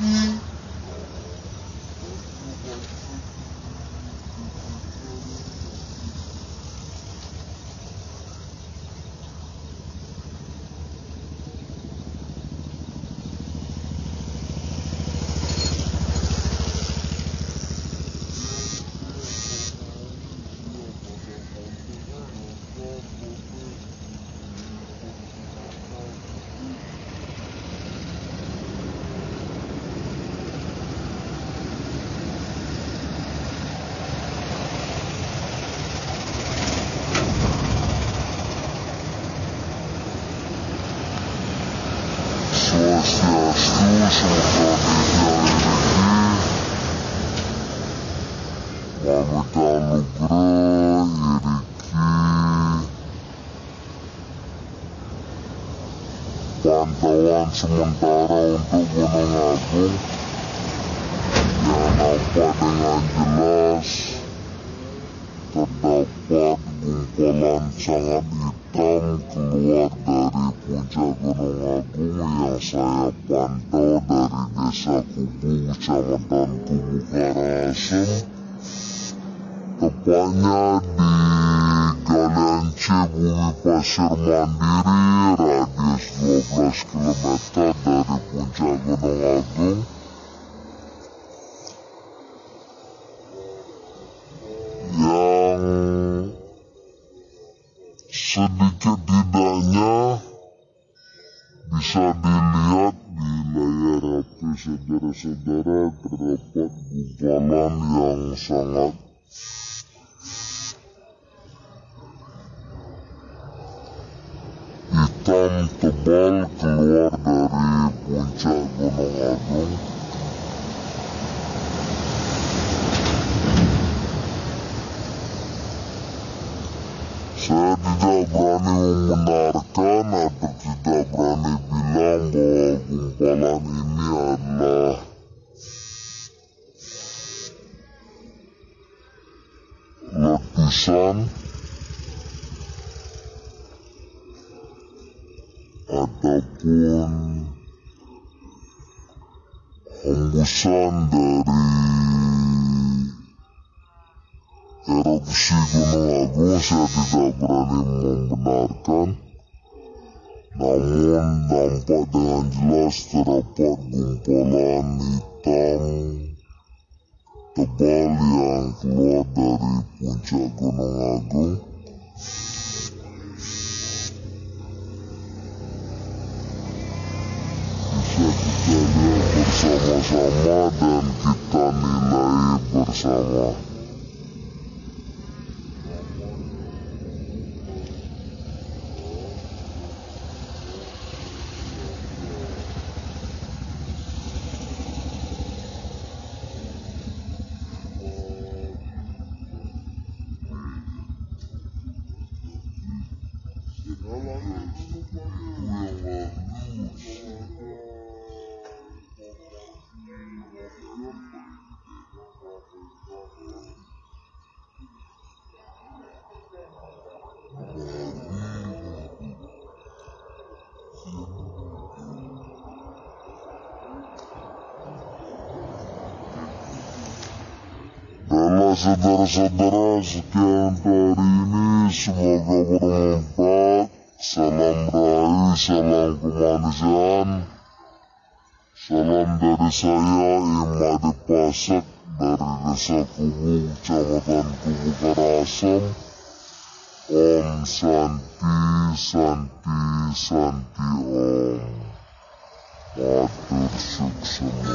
Mm-hmm. Iriki Pantauan sementara untuk Gunung Agung yang nampak dengan jelas terdapat gumpalan sangat hitam keluar dari puncak Gunung Agung yang saya pantau dari desa Kubu, kecamatan Kubu Karangasem tepatnya di Galian C Pasir Mandiri radius 12 km dari puncak Gunung Agung yang sedikit tidaknya bisa dilihat di layar HP saudara-saudara terdapat gumpalan yang sangat hitam tebal keluar dari puncak Gunung Agung Saya tidak berani membenarkan atau tidak berani bilang bahwa gumpalan ini adalah letusan ataupun hembusan dari erupsi Gunung Agung saya tidak berani membenarkan namun nampak dengan jelas terdapat gumpalan hitam tebal yang keluar dari puncak Gunung Agung. Bisa kita lihat bersama-sama dan kita nilai bersama saudara-saudara sekian hari ini semoga bermanfaat salam rahayu salam kemanusiaan salam dari saya Imadi Pasek dari desa Kubu kecamatan Kubu Karangasem Om Santi Santi Santi Om Matur suksema